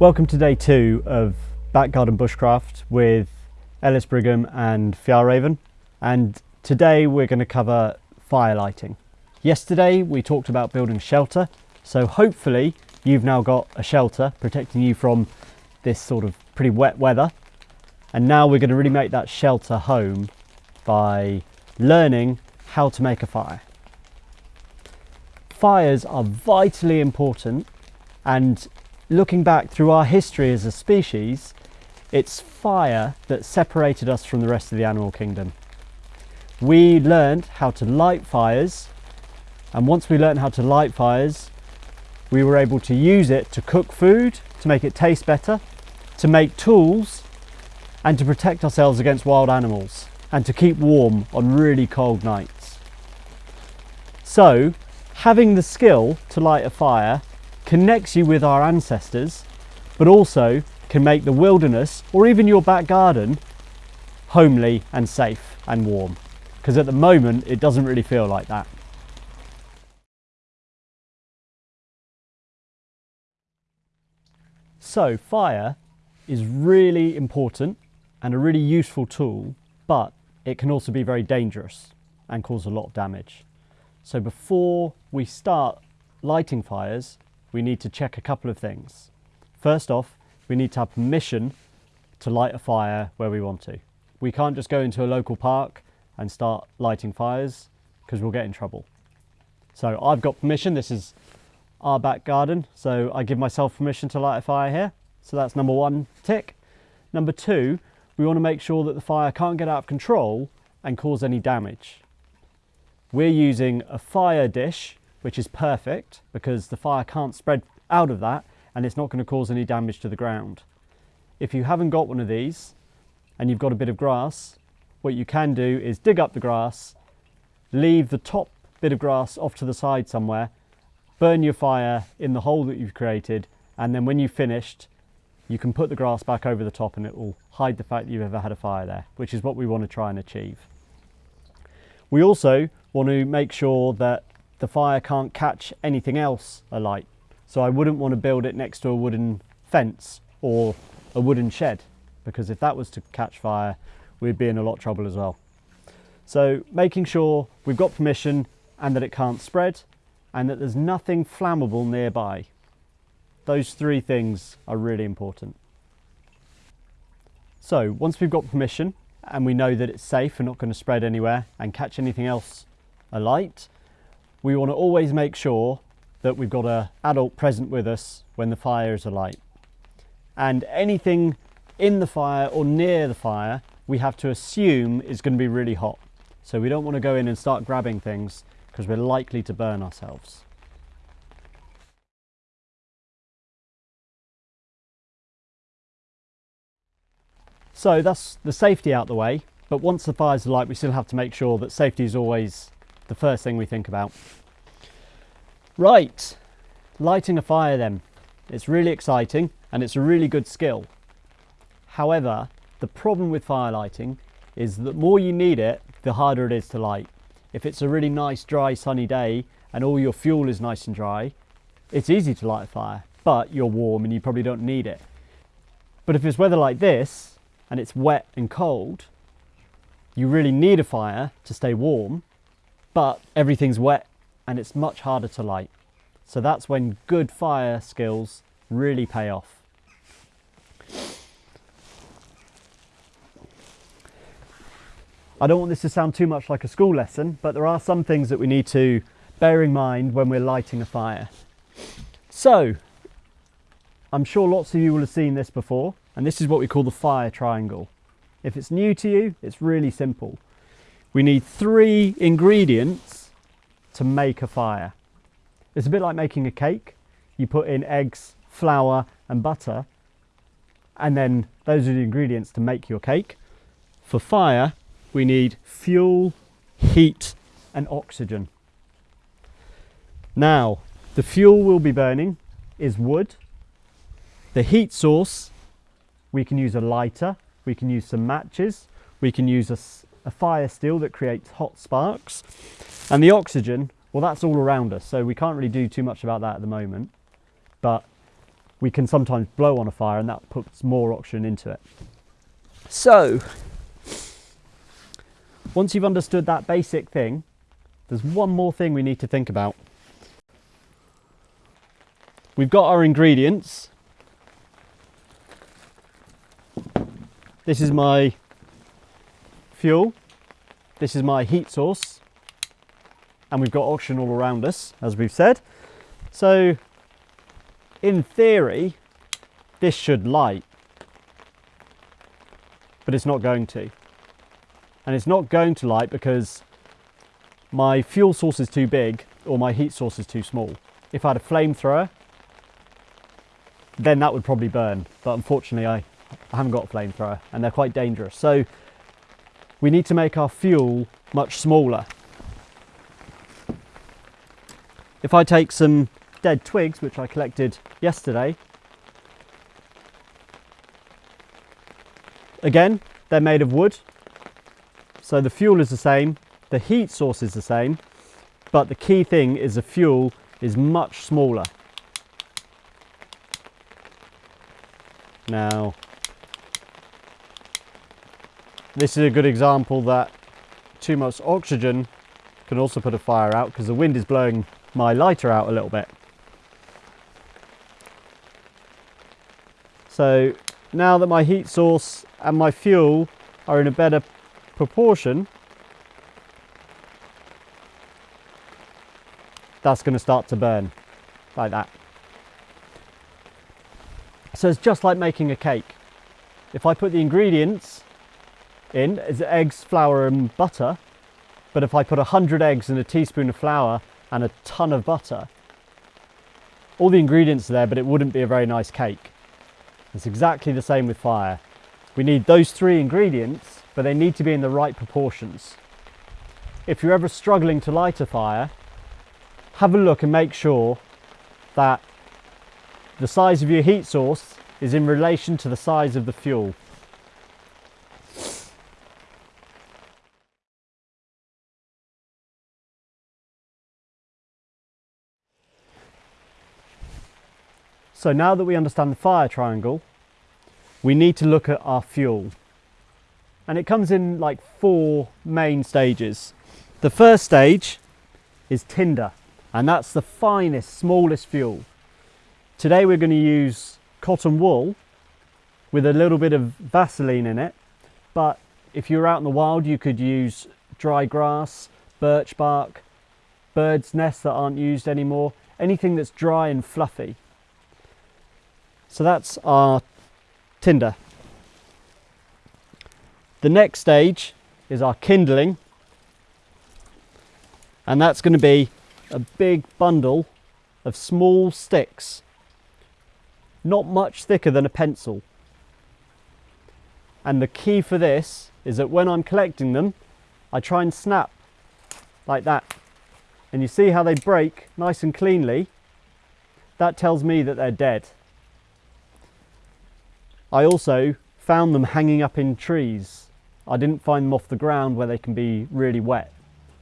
Welcome to day two of Back Garden Bushcraft with Ellis Brigham and Fjallraven and today we're going to cover fire lighting. Yesterday we talked about building shelter so hopefully you've now got a shelter protecting you from this sort of pretty wet weather and now we're going to really make that shelter home by learning how to make a fire. Fires are vitally important and looking back through our history as a species, it's fire that separated us from the rest of the animal kingdom. We learned how to light fires and once we learned how to light fires, we were able to use it to cook food, to make it taste better, to make tools and to protect ourselves against wild animals and to keep warm on really cold nights. So having the skill to light a fire connects you with our ancestors but also can make the wilderness or even your back garden homely and safe and warm because at the moment it doesn't really feel like that. So fire is really important and a really useful tool but it can also be very dangerous and cause a lot of damage. So before we start lighting fires, we need to check a couple of things. First off, we need to have permission to light a fire where we want to. We can't just go into a local park and start lighting fires because we'll get in trouble. So I've got permission, this is our back garden, so I give myself permission to light a fire here. So that's number one tick. Number two, we want to make sure that the fire can't get out of control and cause any damage. We're using a fire dish, which is perfect because the fire can't spread out of that and it's not going to cause any damage to the ground. If you haven't got one of these and you've got a bit of grass, what you can do is dig up the grass, leave the top bit of grass off to the side somewhere, burn your fire in the hole that you've created, and then when you've finished, you can put the grass back over the top and it will hide the fact that you've ever had a fire there, which is what we want to try and achieve. We also want to make sure that the fire can't catch anything else alight. So I wouldn't want to build it next to a wooden fence or a wooden shed because if that was to catch fire, we'd be in a lot of trouble as well. So making sure we've got permission and that it can't spread and that there's nothing flammable nearby. Those three things are really important. So once we've got permission and we know that it's safe and not going to spread anywhere and catch anything else alight, we want to always make sure that we've got an adult present with us when the fire is alight. And anything in the fire or near the fire, we have to assume is going to be really hot. So we don't want to go in and start grabbing things because we're likely to burn ourselves. So that's the safety out the way, but once the fire's alight, we still have to make sure that safety is always the first thing we think about. Right, lighting a fire then. It's really exciting and it's a really good skill. However, the problem with fire lighting is that the more you need it, the harder it is to light. If it's a really nice, dry, sunny day and all your fuel is nice and dry, it's easy to light a fire, but you're warm and you probably don't need it. But if it's weather like this, and it's wet and cold, you really need a fire to stay warm, but everything's wet and it's much harder to light. So that's when good fire skills really pay off. I don't want this to sound too much like a school lesson, but there are some things that we need to bear in mind when we're lighting a fire. So, I'm sure lots of you will have seen this before, and this is what we call the fire triangle. If it's new to you, it's really simple. We need three ingredients to make a fire. It's a bit like making a cake. You put in eggs, flour and butter, and then those are the ingredients to make your cake. For fire, we need fuel, heat and oxygen. Now, the fuel we'll be burning is wood. The heat source we can use a lighter, we can use some matches, we can use a, a fire steel that creates hot sparks. And the oxygen, well, that's all around us, so we can't really do too much about that at the moment. But we can sometimes blow on a fire and that puts more oxygen into it. So, once you've understood that basic thing, there's one more thing we need to think about. We've got our ingredients. This is my fuel. This is my heat source. And we've got oxygen all around us, as we've said. So, in theory, this should light. But it's not going to. And it's not going to light because my fuel source is too big or my heat source is too small. If I had a flamethrower, then that would probably burn. But unfortunately, I, I haven't got a flamethrower and they're quite dangerous. So we need to make our fuel much smaller. If I take some dead twigs, which I collected yesterday, again, they're made of wood. So the fuel is the same, the heat source is the same, but the key thing is the fuel is much smaller. Now, this is a good example that too much oxygen can also put a fire out because the wind is blowing my lighter out a little bit. So now that my heat source and my fuel are in a better proportion, that's going to start to burn like that. So it's just like making a cake. If I put the ingredients in, is eggs, flour and butter, but if I put 100 eggs and a teaspoon of flour and a ton of butter, all the ingredients are there, but it wouldn't be a very nice cake. It's exactly the same with fire. We need those three ingredients, but they need to be in the right proportions. If you're ever struggling to light a fire, have a look and make sure that the size of your heat source is in relation to the size of the fuel. So now that we understand the fire triangle, we need to look at our fuel. And it comes in like four main stages. The first stage is tinder, and that's the finest, smallest fuel. Today we're going to use cotton wool with a little bit of Vaseline in it. But if you're out in the wild, you could use dry grass, birch bark, bird's nests that aren't used anymore, anything that's dry and fluffy. So that's our tinder. The next stage is our kindling. And that's going to be a big bundle of small sticks not much thicker than a pencil. And the key for this is that when I'm collecting them, I try and snap like that. And you see how they break nice and cleanly? That tells me that they're dead. I also found them hanging up in trees. I didn't find them off the ground where they can be really wet.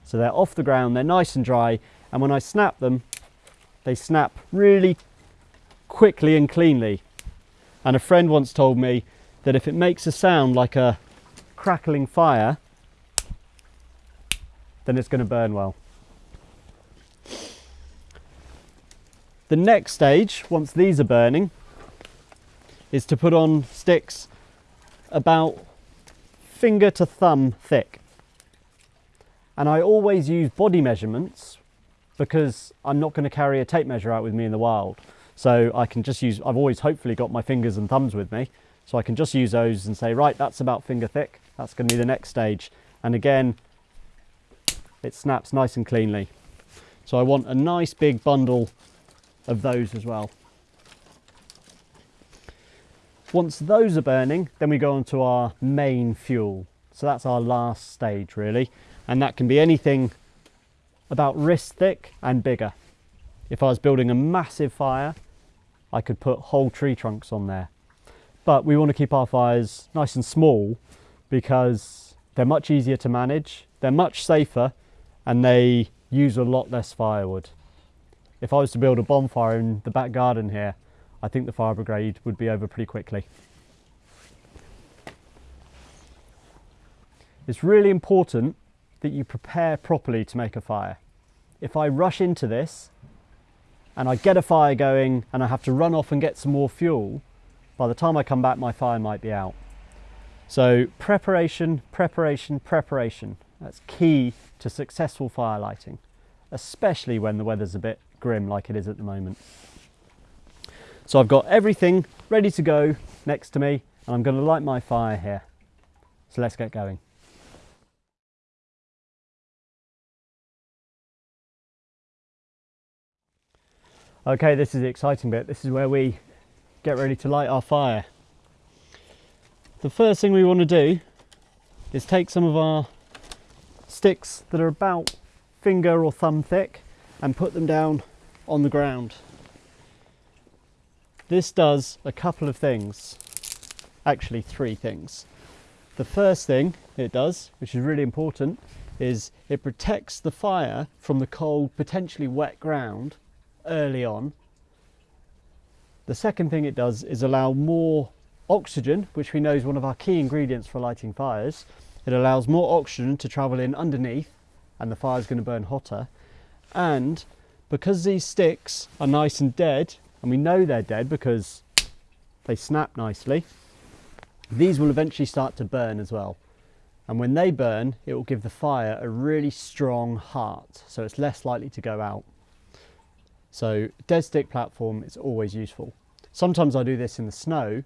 So they're off the ground, they're nice and dry, and when I snap them, they snap really quickly and cleanly. And a friend once told me that if it makes a sound like a crackling fire, then it's going to burn well. The next stage, once these are burning, is to put on sticks about finger to thumb thick. And I always use body measurements because I'm not going to carry a tape measure out with me in the wild. So I can just use, I've always hopefully got my fingers and thumbs with me. So I can just use those and say, right, that's about finger thick. That's going to be the next stage. And again, it snaps nice and cleanly. So I want a nice big bundle of those as well. Once those are burning, then we go on to our main fuel. So that's our last stage really. And that can be anything about wrist thick and bigger. If I was building a massive fire, I could put whole tree trunks on there. But we want to keep our fires nice and small because they're much easier to manage, they're much safer, and they use a lot less firewood. If I was to build a bonfire in the back garden here, I think the fire brigade would be over pretty quickly. It's really important that you prepare properly to make a fire. If I rush into this and I get a fire going and I have to run off and get some more fuel, by the time I come back my fire might be out. So preparation, preparation, preparation. That's key to successful fire lighting, especially when the weather's a bit grim like it is at the moment. So I've got everything ready to go next to me and I'm going to light my fire here. So let's get going. Okay, this is the exciting bit. This is where we get ready to light our fire. The first thing we want to do is take some of our sticks that are about finger or thumb thick and put them down on the ground. This does a couple of things, actually three things. The first thing it does, which is really important, is it protects the fire from the cold, potentially wet ground early on. The second thing it does is allow more oxygen, which we know is one of our key ingredients for lighting fires. It allows more oxygen to travel in underneath and the fire is going to burn hotter. And because these sticks are nice and dead, and we know they're dead because they snap nicely, these will eventually start to burn as well. And when they burn, it will give the fire a really strong heart, so it's less likely to go out. So dead stick platform is always useful. Sometimes I do this in the snow,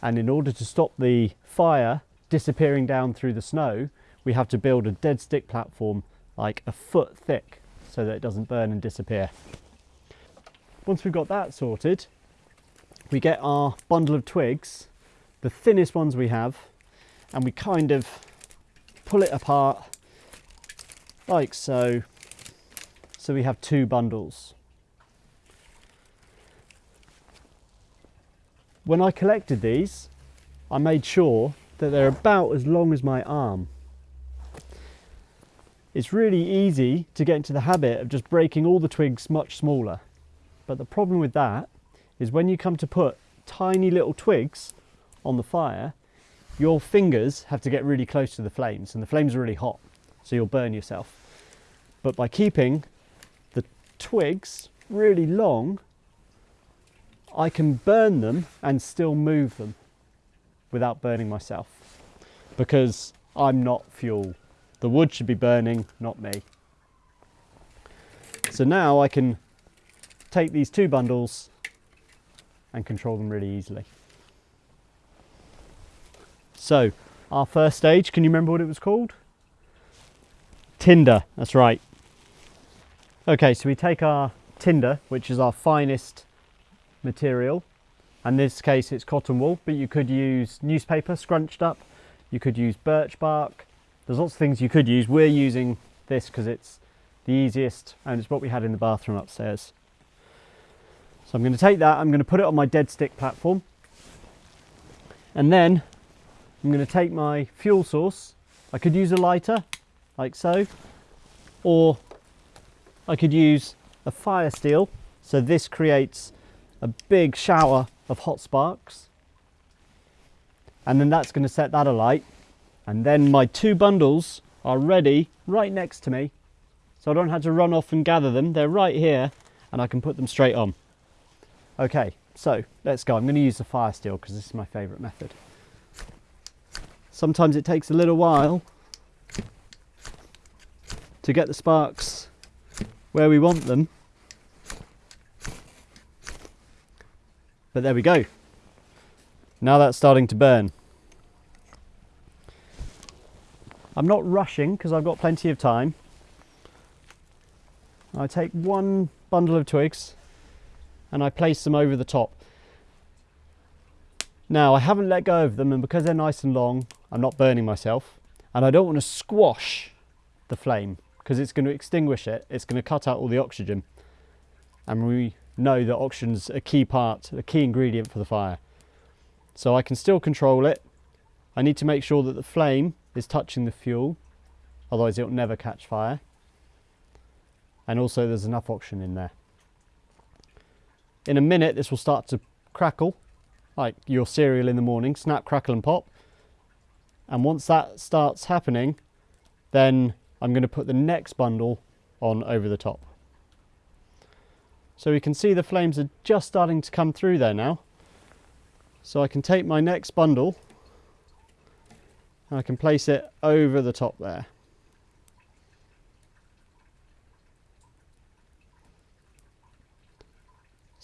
and in order to stop the fire disappearing down through the snow, we have to build a dead stick platform like a foot thick so that it doesn't burn and disappear. Once we've got that sorted, we get our bundle of twigs, the thinnest ones we have, and we kind of pull it apart like so. So we have two bundles. When I collected these, I made sure that they're about as long as my arm. It's really easy to get into the habit of just breaking all the twigs much smaller. But the problem with that is when you come to put tiny little twigs on the fire, your fingers have to get really close to the flames and the flames are really hot, so you'll burn yourself. But by keeping the twigs really long, I can burn them and still move them without burning myself because I'm not fuel the wood should be burning, not me. So now I can take these two bundles and control them really easily. So our first stage, can you remember what it was called? Tinder, that's right. Okay, so we take our tinder, which is our finest material. And in this case, it's cotton wool, but you could use newspaper scrunched up. You could use birch bark. There's lots of things you could use. We're using this because it's the easiest and it's what we had in the bathroom upstairs. So I'm going to take that, I'm going to put it on my dead stick platform. And then I'm going to take my fuel source. I could use a lighter, like so, or I could use a fire steel. So this creates a big shower of hot sparks. And then that's going to set that alight. And then my two bundles are ready right next to me. So I don't have to run off and gather them. They're right here and I can put them straight on. Okay, so let's go. I'm going to use the fire steel because this is my favourite method. Sometimes it takes a little while to get the sparks where we want them. But there we go. Now that's starting to burn. I'm not rushing because I've got plenty of time. I take one bundle of twigs and I place them over the top. Now I haven't let go of them and because they're nice and long, I'm not burning myself and I don't want to squash the flame because it's going to extinguish it. It's going to cut out all the oxygen and we know that oxygen's a key part, a key ingredient for the fire. So I can still control it. I need to make sure that the flame is touching the fuel, otherwise it'll never catch fire. And also there's enough oxygen in there. In a minute this will start to crackle like your cereal in the morning, snap, crackle and pop. And once that starts happening, then I'm going to put the next bundle on over the top. So we can see the flames are just starting to come through there now. So I can take my next bundle and I can place it over the top there.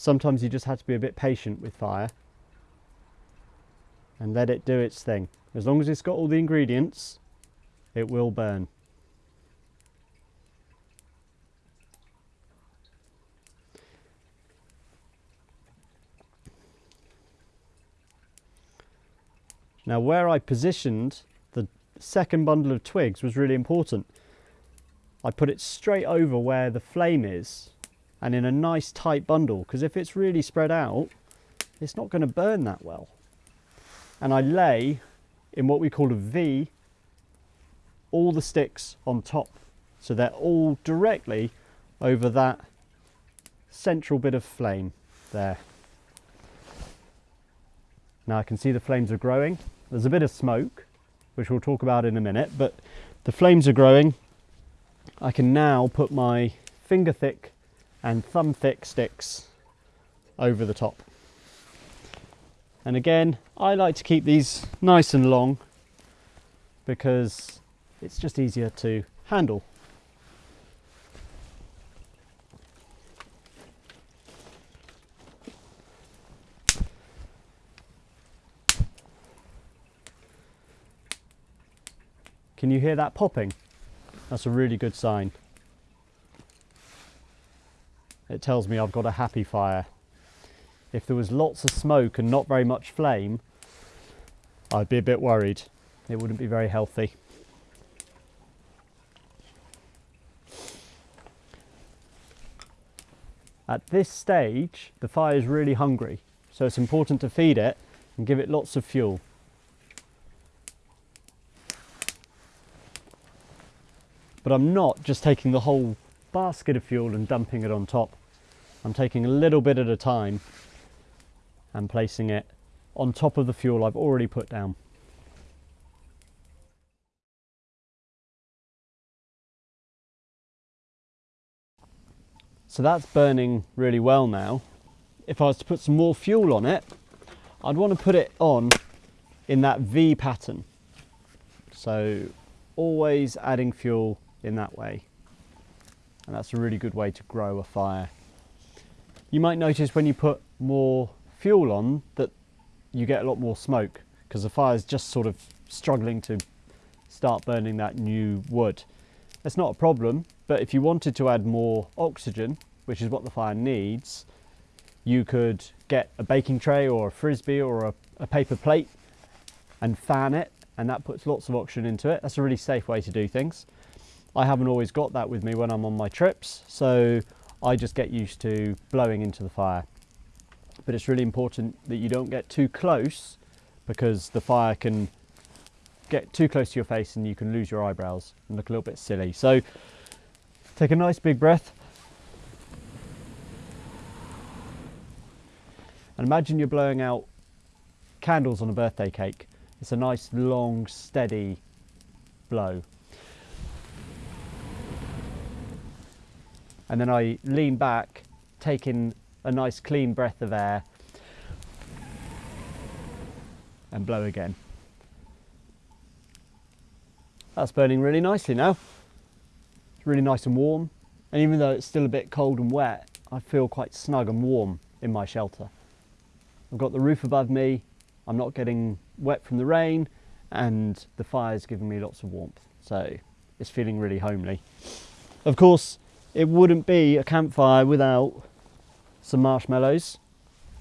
Sometimes you just have to be a bit patient with fire and let it do its thing. As long as it's got all the ingredients, it will burn. Now where I positioned the second bundle of twigs was really important. I put it straight over where the flame is and in a nice tight bundle because if it's really spread out it's not going to burn that well and I lay in what we call a V all the sticks on top so they're all directly over that central bit of flame there. Now I can see the flames are growing. There's a bit of smoke, which we'll talk about in a minute, but the flames are growing. I can now put my finger thick and thumb thick sticks over the top. And again, I like to keep these nice and long because it's just easier to handle. Can you hear that popping? That's a really good sign. It tells me I've got a happy fire if there was lots of smoke and not very much flame, I'd be a bit worried. It wouldn't be very healthy. At this stage, the fire is really hungry, so it's important to feed it and give it lots of fuel. But I'm not just taking the whole basket of fuel and dumping it on top. I'm taking a little bit at a time and placing it on top of the fuel I've already put down. So that's burning really well now. If I was to put some more fuel on it, I'd want to put it on in that V pattern. So always adding fuel in that way. And that's a really good way to grow a fire. You might notice when you put more fuel on that you get a lot more smoke because the fire is just sort of struggling to start burning that new wood. That's not a problem, but if you wanted to add more oxygen, which is what the fire needs, you could get a baking tray or a frisbee or a, a paper plate and fan it and that puts lots of oxygen into it. That's a really safe way to do things. I haven't always got that with me when I'm on my trips, so I just get used to blowing into the fire but it's really important that you don't get too close because the fire can get too close to your face and you can lose your eyebrows and look a little bit silly. So take a nice big breath and imagine you're blowing out candles on a birthday cake. It's a nice long steady blow. And then I lean back, taking a nice clean breath of air and blow again. That's burning really nicely now. It's really nice and warm. And even though it's still a bit cold and wet, I feel quite snug and warm in my shelter. I've got the roof above me, I'm not getting wet from the rain, and the fire's giving me lots of warmth. So it's feeling really homely. Of course, it wouldn't be a campfire without some marshmallows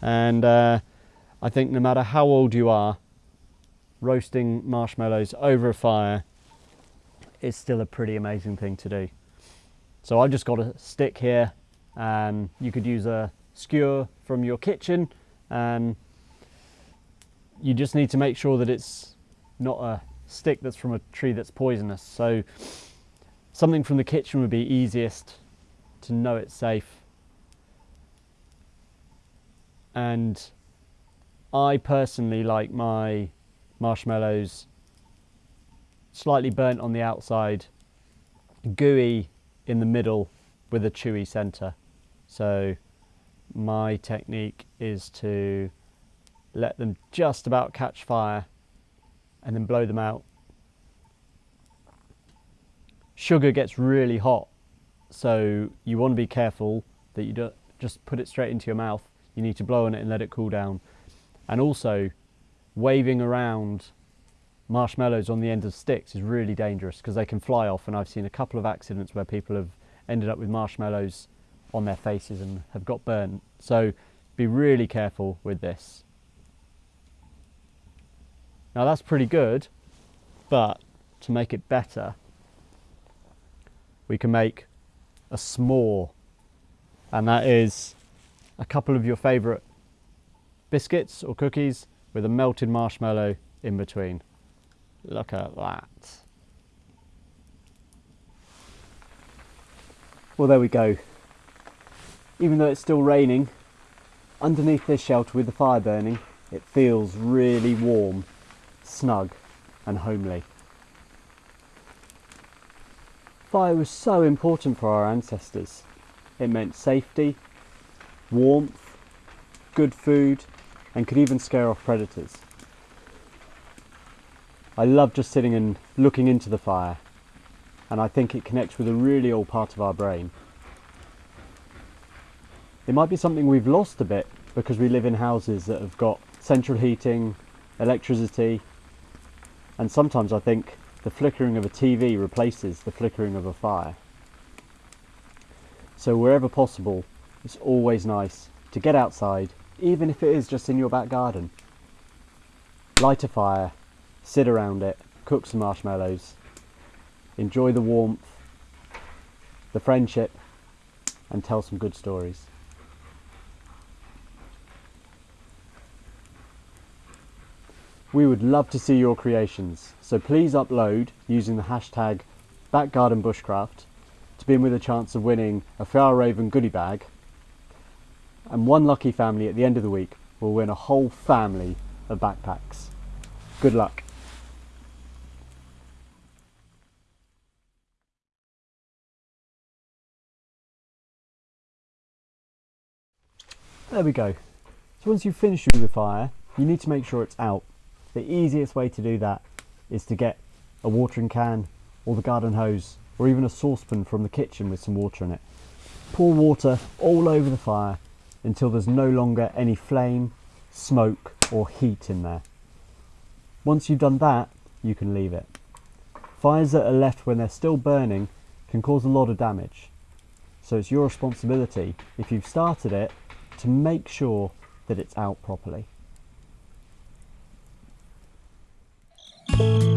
and uh, I think no matter how old you are roasting marshmallows over a fire is still a pretty amazing thing to do. So I've just got a stick here and you could use a skewer from your kitchen and you just need to make sure that it's not a stick that's from a tree that's poisonous. So something from the kitchen would be easiest to know it's safe and I personally like my marshmallows slightly burnt on the outside, gooey in the middle with a chewy centre. So my technique is to let them just about catch fire and then blow them out. Sugar gets really hot, so you want to be careful that you don't just put it straight into your mouth. You need to blow on it and let it cool down. And also, waving around marshmallows on the end of sticks is really dangerous because they can fly off and I've seen a couple of accidents where people have ended up with marshmallows on their faces and have got burnt. So be really careful with this. Now that's pretty good, but to make it better, we can make a s'more and that is a couple of your favourite biscuits or cookies with a melted marshmallow in between. Look at that. Well, there we go. Even though it's still raining, underneath this shelter with the fire burning, it feels really warm, snug and homely. Fire was so important for our ancestors. It meant safety, warmth, good food, and could even scare off predators. I love just sitting and looking into the fire and I think it connects with a really old part of our brain. It might be something we've lost a bit because we live in houses that have got central heating, electricity, and sometimes I think the flickering of a TV replaces the flickering of a fire. So wherever possible, it's always nice to get outside, even if it is just in your back garden. Light a fire, sit around it, cook some marshmallows, enjoy the warmth, the friendship, and tell some good stories. We would love to see your creations, so please upload using the hashtag backgardenbushcraft to be in with a chance of winning a Fjällräven goodie bag and one lucky family at the end of the week will win a whole family of backpacks. Good luck. There we go. So once you've finished with the fire, you need to make sure it's out. The easiest way to do that is to get a watering can or the garden hose or even a saucepan from the kitchen with some water in it. Pour water all over the fire until there's no longer any flame, smoke or heat in there. Once you've done that, you can leave it. Fires that are left when they're still burning can cause a lot of damage. So it's your responsibility, if you've started it, to make sure that it's out properly. Bye.